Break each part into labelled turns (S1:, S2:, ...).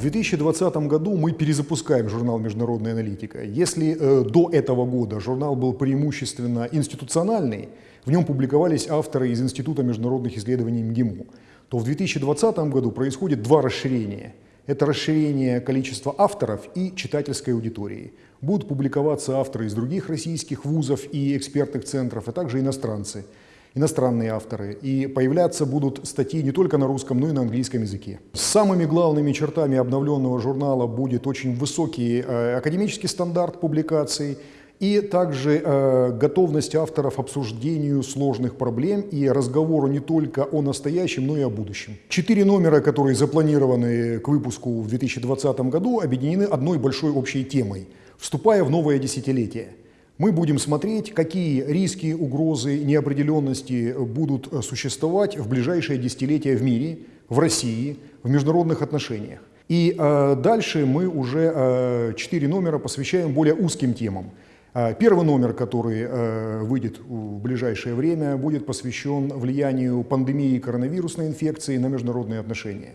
S1: 2020 году мы перезапускаем журнал «Международная аналитика». Если э, до этого года журнал был преимущественно институциональный, в нем публиковались авторы из Института международных исследований МГИМО, то в 2020 году происходит два расширения. Это расширение количества авторов и читательской аудитории. Будут публиковаться авторы из других российских вузов и экспертных центров, а также иностранцы – иностранные авторы, и появляться будут статьи не только на русском, но и на английском языке. Самыми главными чертами обновленного журнала будет очень высокий э, академический стандарт публикаций и также э, готовность авторов обсуждению сложных проблем и разговору не только о настоящем, но и о будущем. Четыре номера, которые запланированы к выпуску в 2020 году, объединены одной большой общей темой, вступая в новое десятилетие – мы будем смотреть, какие риски, угрозы, неопределенности будут существовать в ближайшие десятилетия в мире, в России, в международных отношениях. И э, дальше мы уже э, номера посвящаем более узким темам. Э, первый номер, который э, выйдет в ближайшее время, будет посвящен влиянию пандемии коронавирусной инфекции на международные отношения.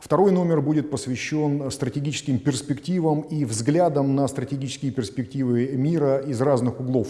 S1: Второй номер будет посвящен стратегическим перспективам и взглядам на стратегические перспективы мира из разных углов.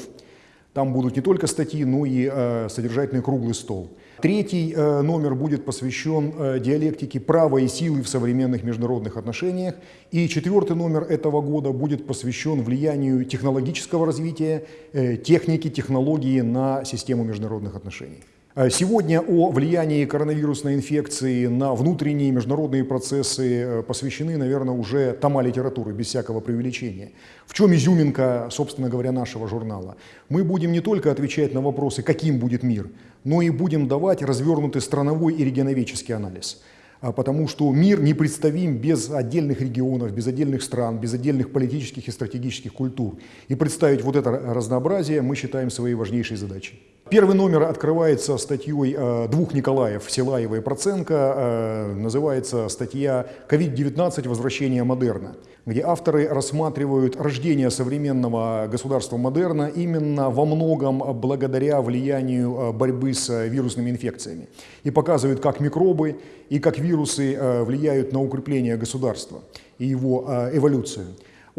S1: Там будут не только статьи, но и э, содержательный круглый стол. Третий э, номер будет посвящен э, диалектике права и силы в современных международных отношениях. И четвертый номер этого года будет посвящен влиянию технологического развития, э, техники, технологии на систему международных отношений. Э, сегодня о влиянии коронавирусной инфекции на внутренние международные процессы э, посвящены, наверное, уже тома литературы, без всякого преувеличения. В чем изюминка, собственно говоря, нашего журнала? Мы будем не только отвечать на вопросы, каким будет мир, но и будем давать развернутый страновой и регионоведческий анализ. А, потому что мир непредставим без отдельных регионов, без отдельных стран, без отдельных политических и стратегических культур. И представить вот это разнообразие мы считаем своей важнейшей задачей. Первый номер открывается статьей а, двух Николаев, Силаева и Проценко. А, называется статья «Ковид-19. Возвращение модерна», где авторы рассматривают рождение современного государства модерна именно во многом благодаря влиянию борьбы с вирусными инфекциями. И показывают, как микробы и как вирусы э, влияют на укрепление государства и его э, эволюцию.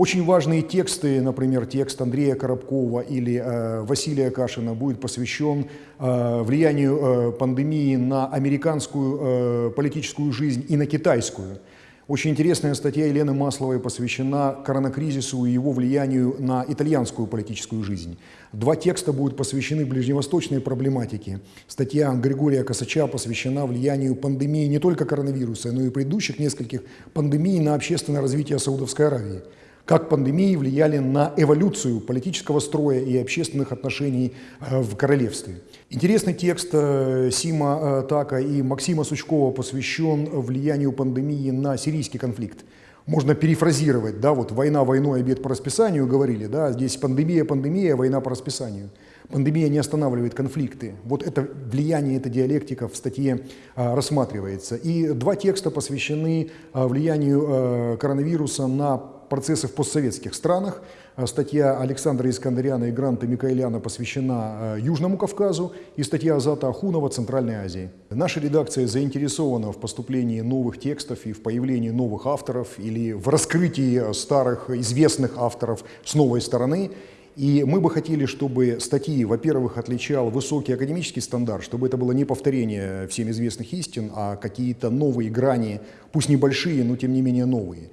S1: Очень важные тексты, например, текст Андрея Коробкова или э, Василия Кашина будет посвящен влиянию пандемии на американскую политическую жизнь и на китайскую. Очень интересная статья Елены Масловой посвящена коронакризису и его влиянию на итальянскую политическую жизнь. Два текста будут посвящены ближневосточной проблематике. Статья Григория Косача посвящена влиянию пандемии не только коронавируса, но и предыдущих нескольких пандемий на общественное развитие Саудовской Аравии как пандемии влияли на эволюцию политического строя и общественных отношений э, в королевстве. Интересный текст э, Сима э, Така и Максима Сучкова посвящен влиянию пандемии на сирийский конфликт. Можно перефразировать, да, вот война войной, обед по расписанию говорили, да, здесь пандемия, пандемия, война по расписанию. Пандемия не останавливает конфликты. Вот это влияние, эта диалектика в статье а, рассматривается. И два текста посвящены а, влиянию а, коронавируса на процессы в постсоветских странах. А, статья Александра Искандаряна и Гранта Микаэляна посвящена а, Южному Кавказу и статья Азата Ахунова Центральной Азии. Наша редакция заинтересована в поступлении новых текстов и в появлении новых авторов или в раскрытии старых известных авторов с новой стороны. И мы бы хотели, чтобы статьи, во-первых, отличал высокий академический стандарт, чтобы это было не повторение всем известных истин, а какие-то новые грани, пусть небольшие, но тем не менее новые.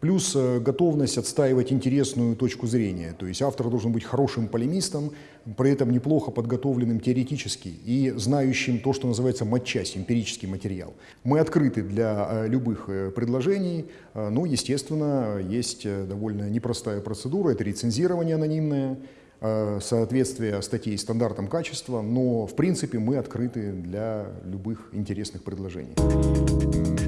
S1: Плюс э, готовность отстаивать интересную точку зрения. То есть автор должен быть хорошим полемистом, при этом неплохо подготовленным теоретически и знающим то, что называется матчасть, эмпирический материал. Мы открыты для э, любых э, предложений, но, естественно, есть довольно непростая процедура, это рецензирование анонимное, соответствие статей стандартам качества, но, в принципе, мы открыты для любых интересных предложений.